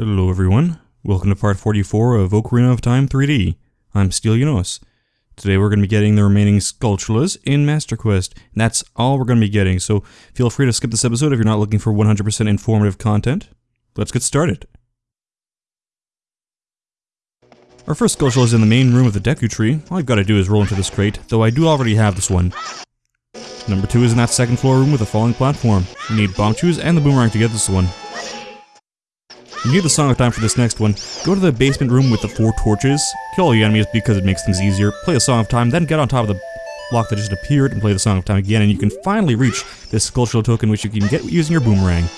Hello everyone, welcome to part 44 of Ocarina of Time 3D. I'm Stylianos. Today we're going to be getting the remaining Skulltulas in Master Quest, and that's all we're going to be getting, so feel free to skip this episode if you're not looking for 100% informative content. Let's get started. Our first Skulltula is in the main room of the Deku Tree. All I've got to do is roll into this crate, though I do already have this one. Number 2 is in that second floor room with a falling platform. You need Bombchus and the Boomerang to get this one. You need the Song of Time for this next one. Go to the basement room with the four torches, kill all the enemies because it makes things easier, play the Song of Time, then get on top of the block that just appeared and play the Song of Time again, and you can finally reach this Skulltula token which you can get using your Boomerang.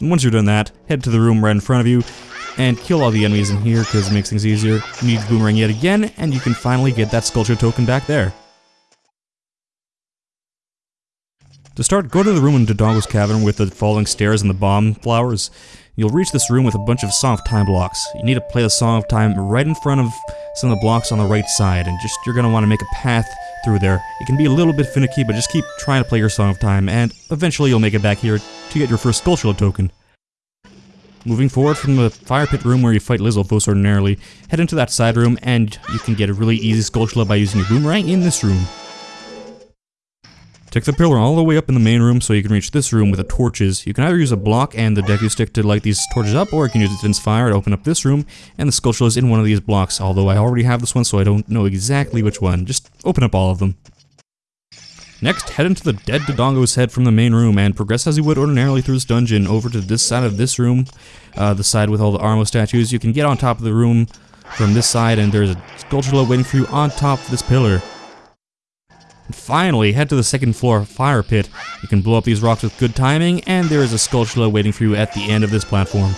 And once you're done that, head to the room right in front of you, and kill all the enemies in here because it makes things easier. You need Boomerang yet again, and you can finally get that Skulltula token back there. To start, go to the room in Dodongo's cavern with the falling stairs and the bomb flowers. You'll reach this room with a bunch of Song of Time blocks. You need to play the Song of Time right in front of some of the blocks on the right side, and just you're gonna want to make a path through there. It can be a little bit finicky, but just keep trying to play your Song of Time, and eventually you'll make it back here to get your first Skulltula token. Moving forward from the fire pit room where you fight Lizalfos ordinarily, head into that side room, and you can get a really easy Skulltula by using your Boomerang in this room. Take the pillar all the way up in the main room so you can reach this room with the torches. You can either use a block and the Deku Stick to light these torches up, or you can use Din's Fire to open up this room, and the Skulltula is in one of these blocks, although I already have this one so I don't know exactly which one. Just open up all of them. Next, head into the dead Dodongo's head from the main room and progress as you would ordinarily through this dungeon over to this side of this room, uh, the side with all the Armo statues. You can get on top of the room from this side and there's a Skulltula waiting for you on top of this pillar. And finally, head to the second floor fire pit. You can blow up these rocks with good timing, and there is a Skulltula waiting for you at the end of this platform.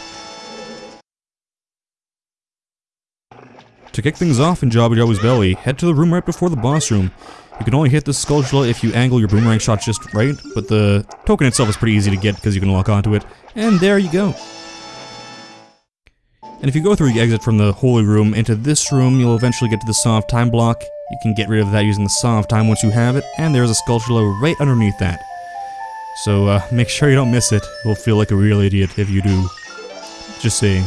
To kick things off in Jabu Jabu's belly, head to the room right before the boss room. You can only hit the Skulltula if you angle your boomerang shot just right, but the token itself is pretty easy to get because you can lock onto it. And there you go. And if you go through the exit from the Holy Room into this room, you'll eventually get to the soft Time block. You can get rid of that using the Song of Time once you have it, and there's a sculpture Skulltula right underneath that. So uh, make sure you don't miss it. You'll feel like a real idiot if you do. Just saying.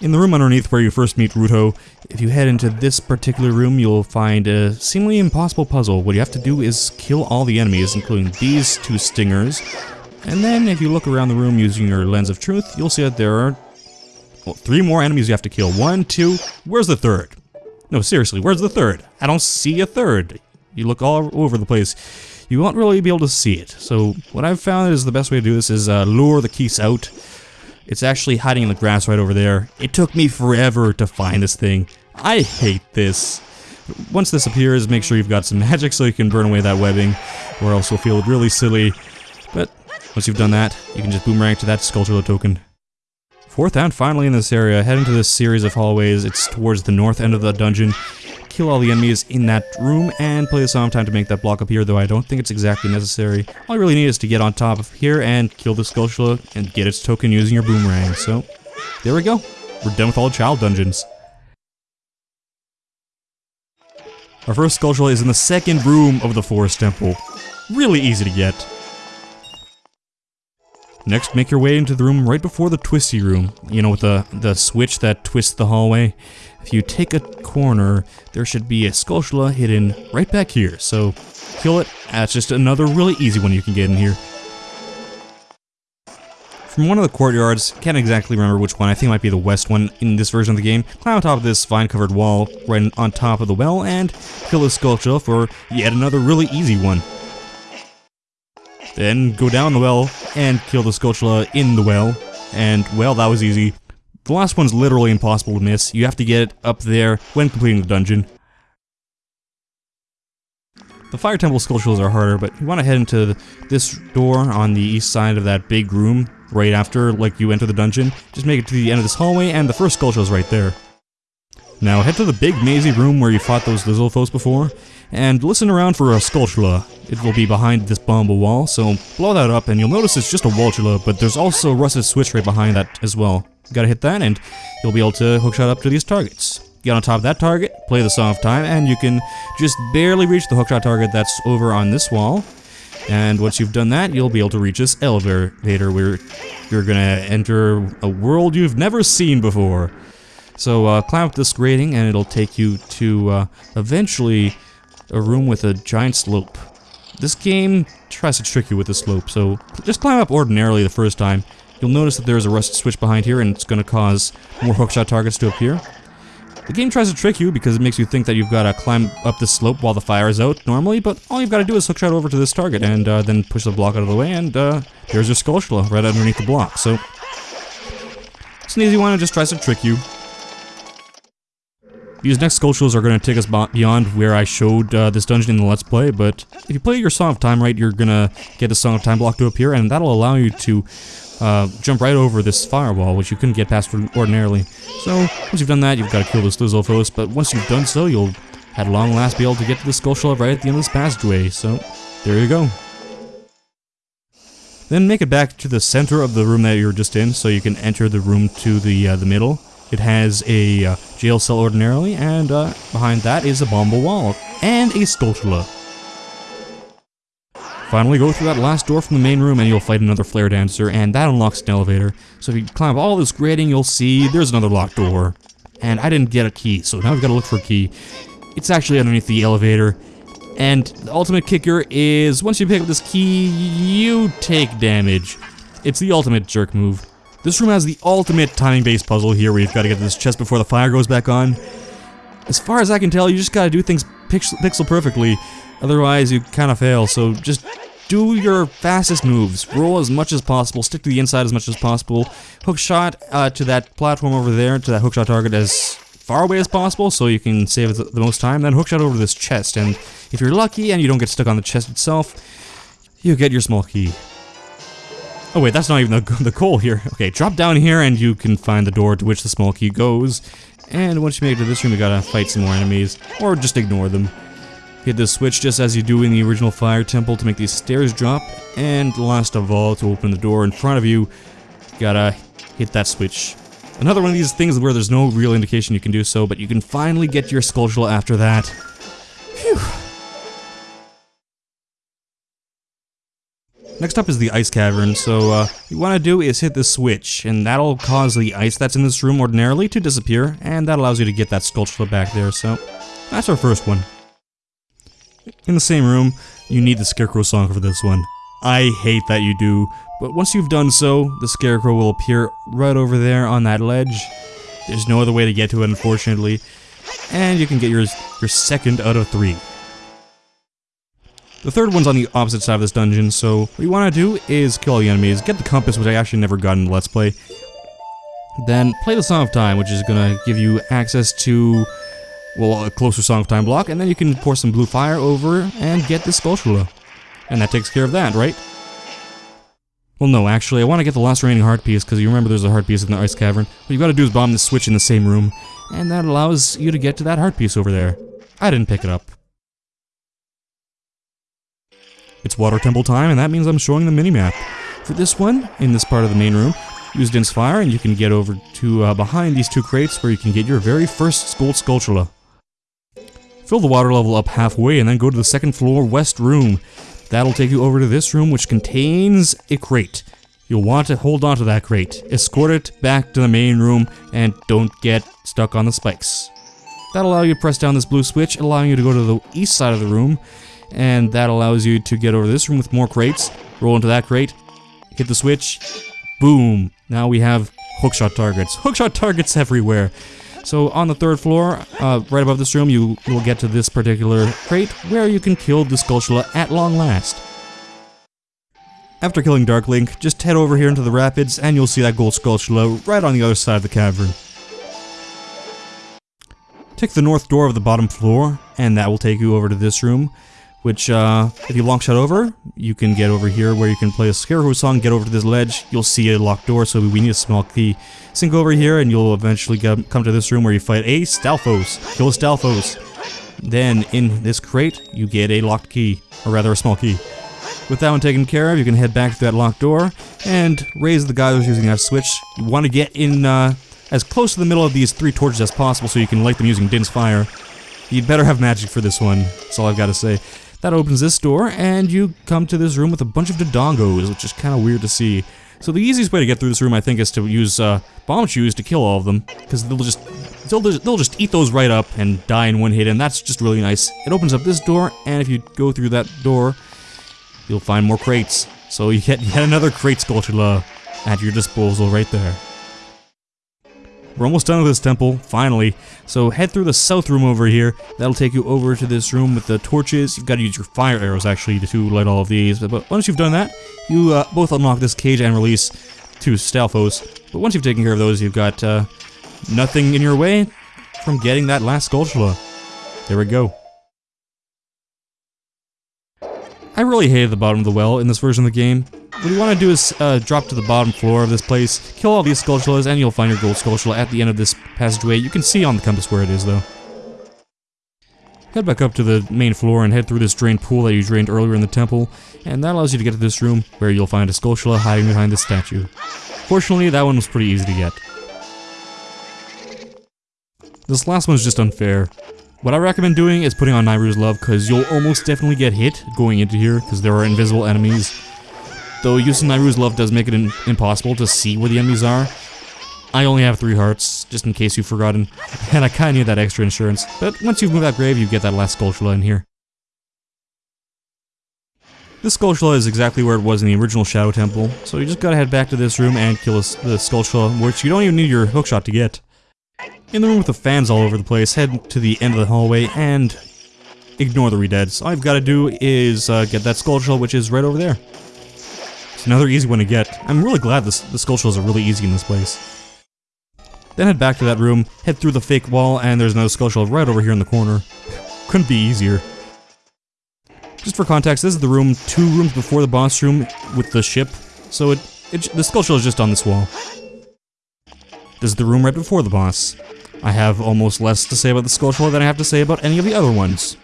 In the room underneath where you first meet Ruto, if you head into this particular room, you'll find a seemingly impossible puzzle. What you have to do is kill all the enemies, including these two stingers. And then, if you look around the room using your Lens of Truth, you'll see that there are well, three more enemies you have to kill. One, two, where's the third? No, seriously, where's the third? I don't see a third. You look all over the place. You won't really be able to see it. So, what I've found is the best way to do this is uh, lure the Keese out it's actually hiding in the grass right over there. It took me forever to find this thing. I hate this. Once this appears, make sure you've got some magic so you can burn away that webbing, or else you'll feel really silly. But once you've done that, you can just boomerang to that Skulltula token. Fourth and finally in this area, head into this series of hallways. It's towards the north end of the dungeon kill all the enemies in that room and play the song time to make that block appear, though I don't think it's exactly necessary. All I really need is to get on top of here and kill the Skulltula and get its token using your boomerang. So, there we go. We're done with all the child dungeons. Our first Skulltula is in the second room of the Forest Temple. Really easy to get. Next, make your way into the room right before the twisty room. You know, with the, the switch that twists the hallway. If you take a corner, there should be a Skulltula hidden right back here. So, kill it. Ah, That's just another really easy one you can get in here. From one of the courtyards, can't exactly remember which one, I think it might be the west one in this version of the game, climb on top of this vine-covered wall right on top of the well and kill the Skulltula for yet another really easy one. Then go down the well and kill the Skulltula in the well, and well, that was easy. The last one's literally impossible to miss. You have to get it up there when completing the dungeon. The Fire Temple Skulltulas are harder, but you want to head into this door on the east side of that big room right after like you enter the dungeon. Just make it to the end of this hallway, and the first Skulltula is right there. Now head to the big mazy room where you fought those Lizalfos before, and listen around for a Skulltula. It will be behind this Bomba wall, so blow that up and you'll notice it's just a Walltula, but there's also rusted switch right behind that as well. You gotta hit that and you'll be able to hookshot up to these targets. Get on top of that target, play the Song of Time, and you can just barely reach the hookshot target that's over on this wall. And once you've done that, you'll be able to reach this elevator where you're gonna enter a world you've never seen before. So uh, climb up this grating and it'll take you to uh, eventually a room with a giant slope. This game tries to trick you with the slope, so just climb up ordinarily the first time. You'll notice that there's a rusted switch behind here and it's going to cause more hookshot targets to appear. The game tries to trick you because it makes you think that you've got to climb up the slope while the fire is out normally, but all you've got to do is hookshot over to this target and uh, then push the block out of the way and uh, there's your Skulltula right underneath the block. So it's an easy one, it just tries to trick you. These next Skulltulas are going to take us beyond where I showed uh, this dungeon in the Let's Play, but if you play your Song of Time right, you're going to get a Song of Time block to appear, and that'll allow you to uh, jump right over this firewall, which you couldn't get past ordinarily. So, once you've done that, you've got to kill this Lizalfos, but once you've done so, you'll at long last be able to get to the Skulltula right at the end of this passageway, so there you go. Then make it back to the center of the room that you were just in, so you can enter the room to the, uh, the middle. It has a uh, jail cell ordinarily, and uh, behind that is a bomba wall, and a Skulltula. Finally, go through that last door from the main room and you'll fight another Flare Dancer, and that unlocks an elevator. So if you climb all this grating, you'll see there's another locked door. And I didn't get a key, so now we've got to look for a key. It's actually underneath the elevator. And the ultimate kicker is, once you pick up this key, you take damage. It's the ultimate jerk move. This room has the ultimate timing-based puzzle here where you've got to get to this chest before the fire goes back on. As far as I can tell, you just gotta do things pixel, pixel perfectly, otherwise you kinda fail, so just do your fastest moves. Roll as much as possible, stick to the inside as much as possible, hook shot uh, to that platform over there, to that hookshot target as far away as possible so you can save the most time, then hookshot over to this chest, and if you're lucky and you don't get stuck on the chest itself, you get your small key. Oh wait, that's not even the, the goal here. Okay, drop down here and you can find the door to which the small key goes. And once you make it to this room, you gotta fight some more enemies, or just ignore them. Hit this switch just as you do in the original fire temple to make these stairs drop, and last of all, to open the door in front of you, you gotta hit that switch. Another one of these things where there's no real indication you can do so, but you can finally get your Skulltula after that. Phew. Next up is the ice cavern, so uh, what you want to do is hit the switch, and that'll cause the ice that's in this room ordinarily to disappear, and that allows you to get that Skulltula back there, so that's our first one. In the same room, you need the Scarecrow song for this one. I hate that you do, but once you've done so, the Scarecrow will appear right over there on that ledge. There's no other way to get to it, unfortunately, and you can get yours your second out of three. The third one's on the opposite side of this dungeon, so what you want to do is kill all the enemies, get the compass, which I actually never got in the Let's Play, then play the Song of Time, which is going to give you access to, well, a closer Song of Time block, and then you can pour some blue fire over and get this Skulltula. And that takes care of that, right? Well, no, actually, I want to get the last remaining heart piece, because you remember there's a heart piece in the Ice Cavern. What you've got to do is bomb the switch in the same room, and that allows you to get to that heart piece over there. I didn't pick it up. It's Water Temple time, and that means I'm showing the minimap. For this one, in this part of the main room, use Din's Fire, and you can get over to uh, behind these two crates where you can get your very first Gold Skulltula. Fill the water level up halfway, and then go to the second floor west room. That'll take you over to this room, which contains a crate. You'll want to hold on to that crate, escort it back to the main room, and don't get stuck on the spikes. That'll allow you to press down this blue switch, allowing you to go to the east side of the room, and that allows you to get over this room with more crates, roll into that crate, hit the switch, boom, now we have hookshot targets. Hookshot targets everywhere. So on the third floor, uh, right above this room, you will get to this particular crate where you can kill the Skulltula at long last. After killing Dark Link, just head over here into the rapids and you'll see that gold Skulltula right on the other side of the cavern. Take the north door of the bottom floor, and that will take you over to this room, which, uh, if you long shot over, you can get over here where you can play a Scarecrow song, get over to this ledge, you'll see a locked door, so we need a small key. Sink over here, and you'll eventually get, come to this room where you fight a Stalfos. Kill a Stalfos. Then, in this crate, you get a locked key, or rather a small key. With that one taken care of, you can head back to that locked door, and raise the guy who's using that switch. You want to get in, uh, as close to the middle of these three torches as possible so you can light them using Din's fire. You'd better have magic for this one, that's all I've got to say. That opens this door, and you come to this room with a bunch of Dodongos, which is kind of weird to see. So the easiest way to get through this room, I think, is to use uh, Bombchus to kill all of them, because they'll just they'll, they'll just eat those right up and die in one hit, and that's just really nice. It opens up this door, and if you go through that door, you'll find more crates. So you get yet another crate Skulltula at your disposal right there. We're almost done with this temple, finally. So head through the south room over here. That'll take you over to this room with the torches. You've got to use your fire arrows, actually, to light all of these. But once you've done that, you uh, both unlock this cage and release two Stalfos. But once you've taken care of those, you've got uh, nothing in your way from getting that last Skulltula. There we go. I really hated the bottom of the well in this version of the game. What you want to do is uh, drop to the bottom floor of this place, kill all these Skulltulas, and you'll find your gold Skulltula at the end of this passageway. You can see on the compass where it is, though. Head back up to the main floor and head through this drained pool that you drained earlier in the temple, and that allows you to get to this room, where you'll find a Skulltula hiding behind this statue. Fortunately, that one was pretty easy to get. This last one's just unfair. What I recommend doing is putting on Nayru's Love, because you'll almost definitely get hit going into here, because there are invisible enemies. Though using Nayru's Love does make it impossible to see where the enemies are. I only have three hearts, just in case you've forgotten, and I kinda need that extra insurance. But once you've moved that grave, you get that last Skulltula in here. This Skulltula is exactly where it was in the original Shadow Temple, so you just gotta head back to this room and kill the Skulltula, which you don't even need your hookshot to get. In the room with the fans all over the place, head to the end of the hallway and ignore the redeads. All I've got to do is uh, get that Skulltula, which is right over there. It's another easy one to get. I'm really glad this, the Skulltulas are really easy in this place. Then head back to that room, head through the fake wall, and there's another Skulltula right over here in the corner. Couldn't be easier. Just for context, this is the room two rooms before the boss room with the ship, so it, it the Skulltula is just on this wall. This is the room right before the boss. I have almost less to say about the Skulltula than I have to say about any of the other ones.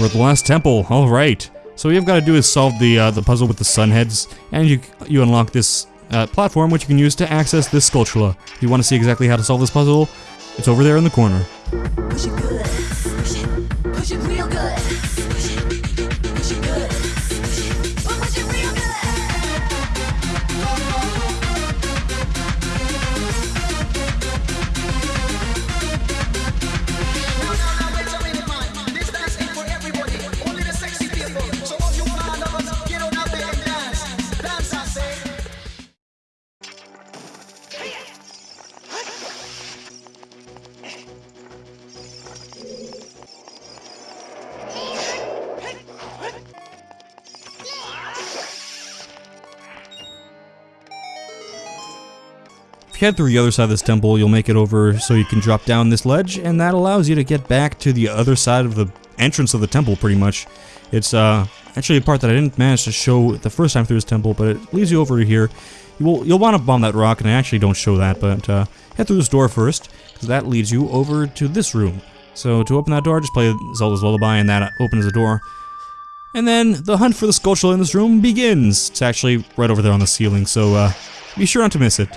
We're at the last temple. All right. So what you've got to do is solve the uh, the puzzle with the sun heads, and you you unlock this uh, platform, which you can use to access this Skulltula. If you want to see exactly how to solve this puzzle, it's over there in the corner. Head through the other side of this temple, you'll make it over so you can drop down this ledge, and that allows you to get back to the other side of the entrance of the temple, pretty much. It's uh, actually a part that I didn't manage to show the first time through this temple, but it leads you over here. You will, you'll want to bomb that rock, and I actually don't show that, but uh, head through this door first, because that leads you over to this room. So to open that door, just play Zelda's Lullaby, and that opens the door. And then the hunt for the Skulltula in this room begins. It's actually right over there on the ceiling, so uh, be sure not to miss it.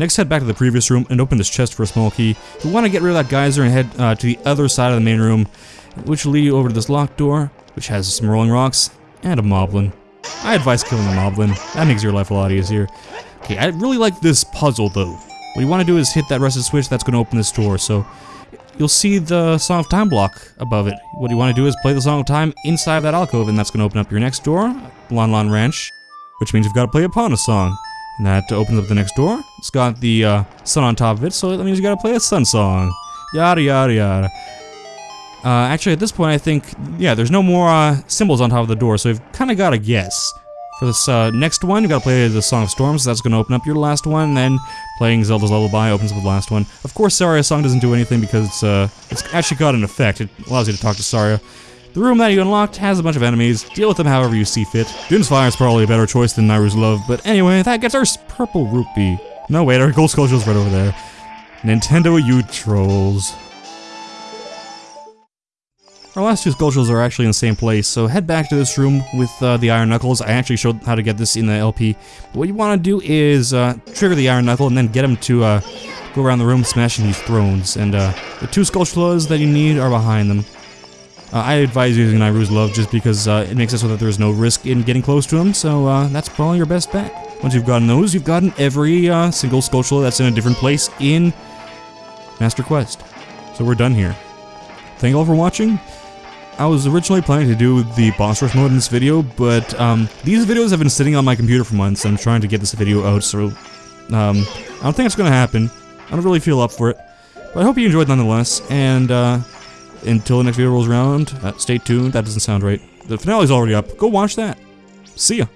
Next, head back to the previous room and open this chest for a small key. You want to get rid of that geyser and head uh, to the other side of the main room, which will lead you over to this locked door, which has some rolling rocks, and a moblin. I advise killing a moblin. That makes your life a lot easier. Okay, I really like this puzzle, though. What you want to do is hit that rusted switch that's going to open this door, so... You'll see the Song of Time block above it. What you want to do is play the Song of Time inside of that alcove, and that's going to open up your next door, Lon Lon Ranch, which means you've got to play Epona song. And that opens up the next door. It's got the uh, sun on top of it, so that means you gotta play a sun song. Yada yada yada. Uh, actually, at this point, I think, yeah, there's no more uh, symbols on top of the door, so we've kind of got to guess. For this uh, next one, you got to play the Song of Storms. That's going to open up your last one. And then playing Zelda's Lullaby opens up the last one. Of course, Saria's song doesn't do anything because it's, uh, it's actually got an effect. It allows you to talk to Saria. The room that you unlocked has a bunch of enemies. Deal with them however you see fit. Din's Fire is probably a better choice than Nayru's Love, but anyway, that gets our purple rupee. No, wait, our gold Skulltula's right over there. Nintendo, you trolls. Our last two Skulltulas are actually in the same place, so head back to this room with uh, the Iron Knuckles. I actually showed how to get this in the LP. But what you want to do is uh, trigger the Iron Knuckle and then get him to uh, go around the room smashing these thrones. And uh, the two Skulltulas that you need are behind them. Uh, I advise using Nayru's Love just because uh, it makes it so that there's no risk in getting close to him, so that's probably your best bet. Once you've gotten those, you've gotten every single Skulltula that's in a different place in Master Quest. So we're done here. Thank you all for watching. I was originally planning to do the boss rush mode in this video, but um, these videos have been sitting on my computer for months, and I'm trying to get this video out, so um, I don't think it's going to happen. I don't really feel up for it, but I hope you enjoyed nonetheless, and uh, until the next video rolls around, uh, stay tuned, that doesn't sound right. The finale's already up, go watch that. See ya.